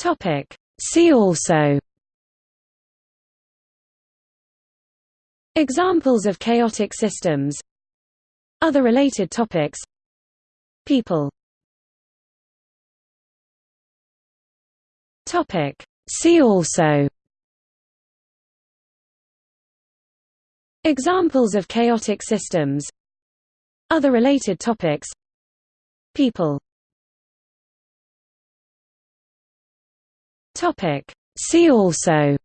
Topic. See also. Examples of chaotic systems. Other related topics. People. Topic. See also. Examples of chaotic systems. Other related topics. People Topic. See also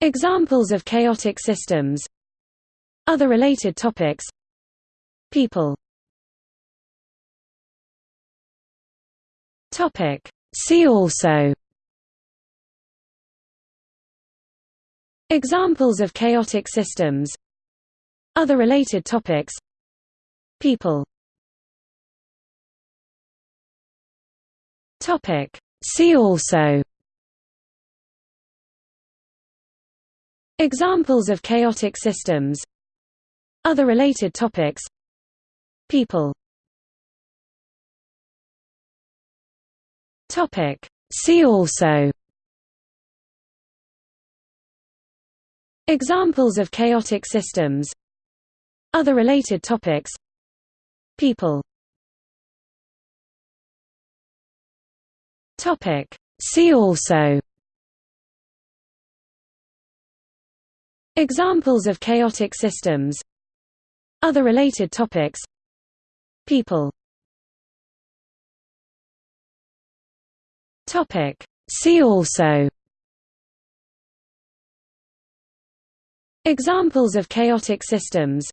Examples of chaotic systems Other related topics People Topic. See also Examples of chaotic systems Other related topics People Topic. See also Examples of chaotic systems Other related topics People Topic. See also Examples of chaotic systems Other related topics People Topic. See also. Examples of chaotic systems. Other related topics. People. Topic. See also. Examples of chaotic systems.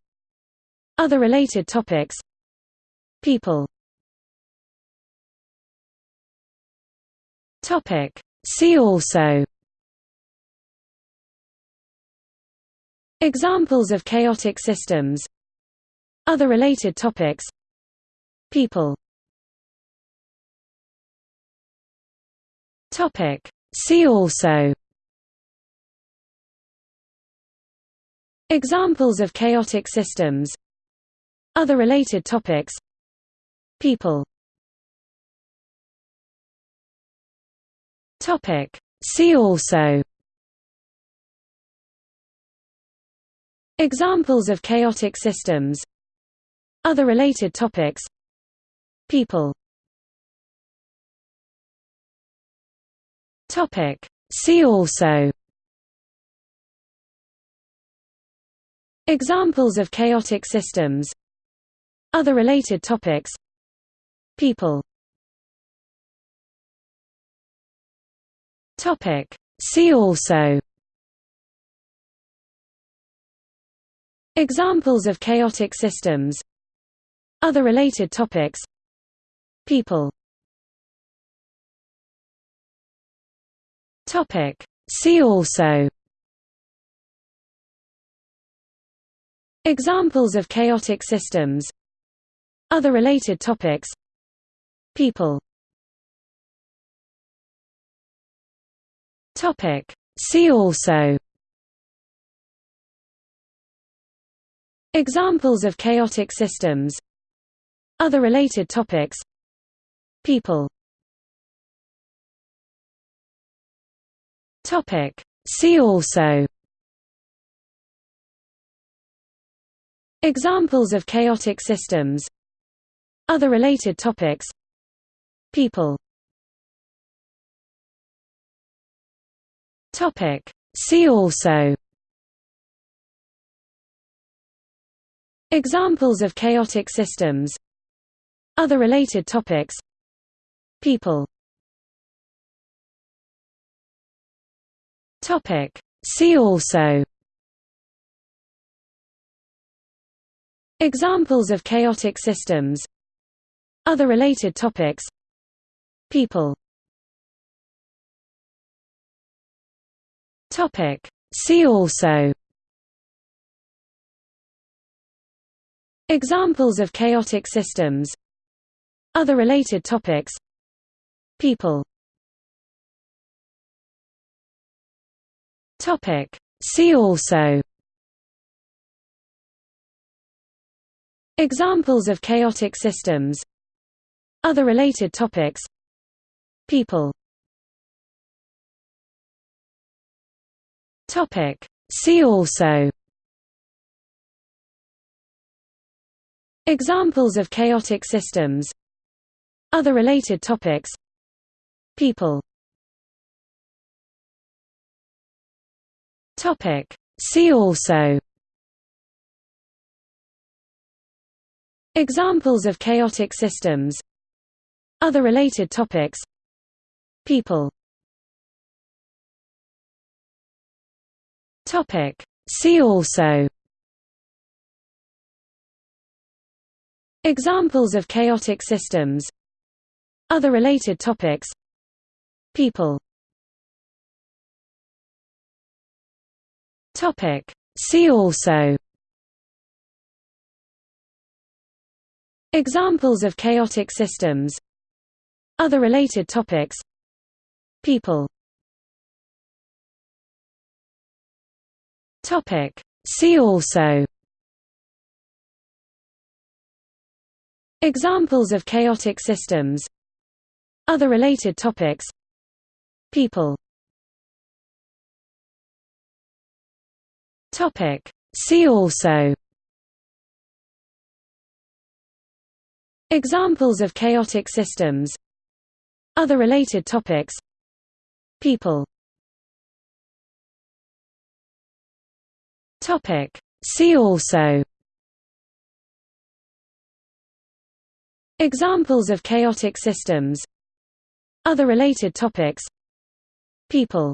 Other related topics. People Topic. See also. Examples of chaotic systems. Other related topics. People. Topic. See also. Examples of chaotic systems. Other related topics. People Topic. See also Examples of chaotic systems Other related topics People Topic. See also Examples of chaotic systems Other related topics People Topic. See also Examples of chaotic systems Other related topics People Topic. See also Examples of chaotic systems Other related topics People Topic. See also. Examples of chaotic systems. Other related topics. People. Topic. See also. Examples of chaotic systems. Other related topics. People Topic. See also. Examples of chaotic systems. Other related topics. People. Topic. See also. Examples of chaotic systems. Other related topics. People Topic. See also Examples of chaotic systems Other related topics People Topic. See also Examples of chaotic systems Other related topics People Topic. See also Examples of chaotic systems Other related topics People Topic. See also Examples of chaotic systems Other related topics People Topic. See also. Examples of chaotic systems. Other related topics. People. Topic. See also. Examples of chaotic systems. Other related topics. People Topic. See also. Examples of chaotic systems. Other related topics. People. Topic. See also. Examples of chaotic systems. Other related topics. People Topic. See also. Examples of chaotic systems. Other related topics. People.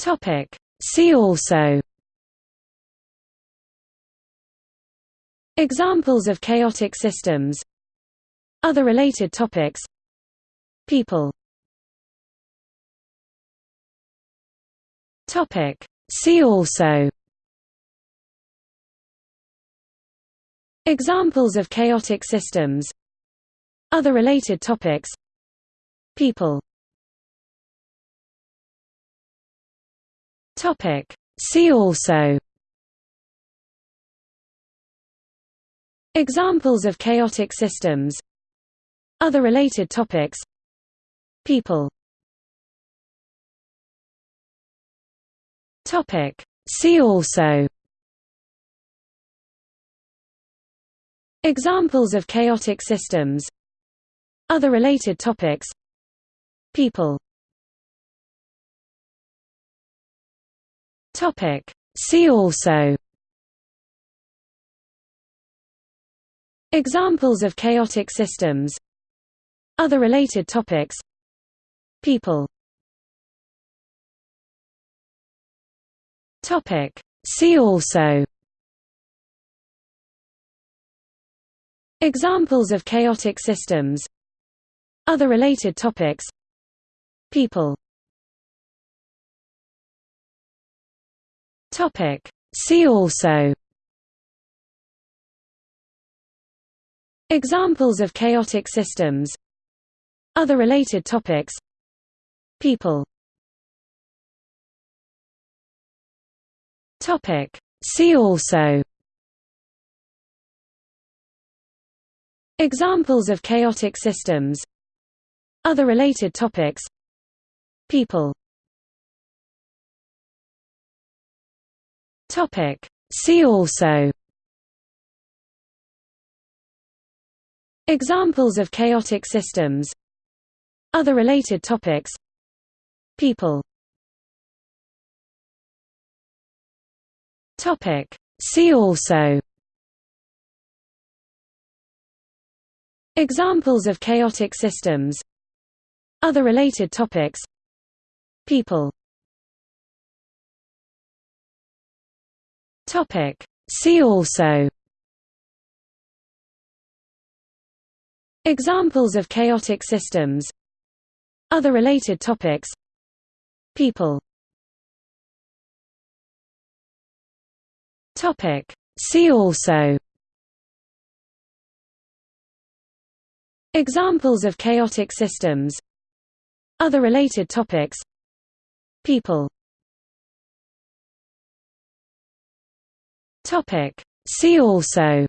Topic. See also. Examples of chaotic systems. Other related topics. People Topic. See also Examples of chaotic systems Other related topics People Topic. See also Examples of chaotic systems Other related topics People Topic. See also. Examples of chaotic systems. Other related topics. People. Topic. See also. Examples of chaotic systems. Other related topics. People Topic. See also. Examples of chaotic systems. Other related topics. People. Topic. See also. Examples of chaotic systems. Other related topics. People Topic. See also. Examples of chaotic systems. Other related topics. People. Topic. See also. Examples of chaotic systems. Other related topics. People Topic. See also Examples of chaotic systems Other related topics People Topic. See also Examples of chaotic systems Other related topics People Topic. See also. Examples of chaotic systems. Other related topics. People. Topic. See also.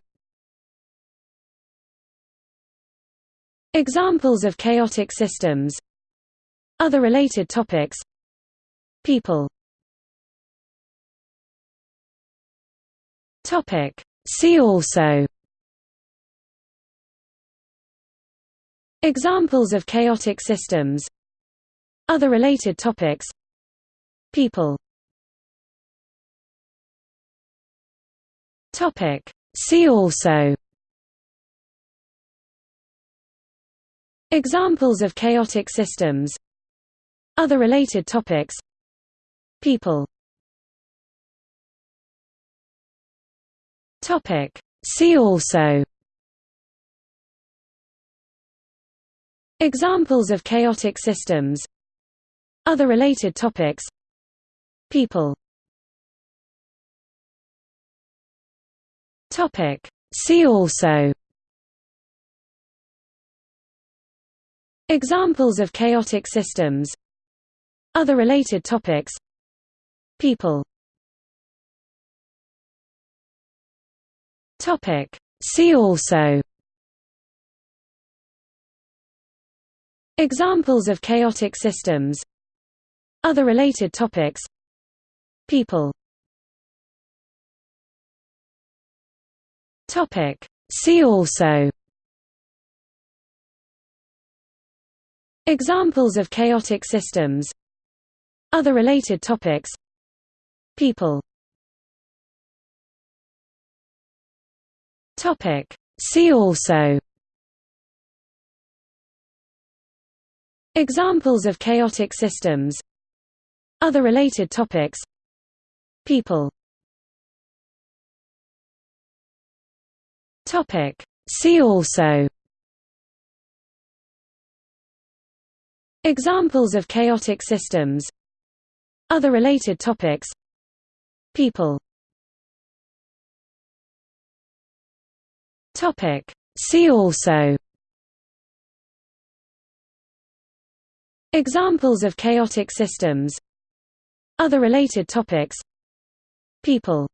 Examples of chaotic systems. Other related topics. People. Topic. See also. Examples of chaotic systems. Other related topics. People. Topic. See also. Examples of chaotic systems. Other related topics. People Topic. See also. Examples of chaotic systems. Other related topics. People. Topic. See also. Examples of chaotic systems. Other related topics. People Topic. See also Examples of chaotic systems Other related topics People Topic. See also Examples of chaotic systems Other related topics People Topic. See also Examples of chaotic systems Other related topics People Topic. See also Examples of chaotic systems Other related topics People Topic. See also. Examples of chaotic systems. Other related topics. People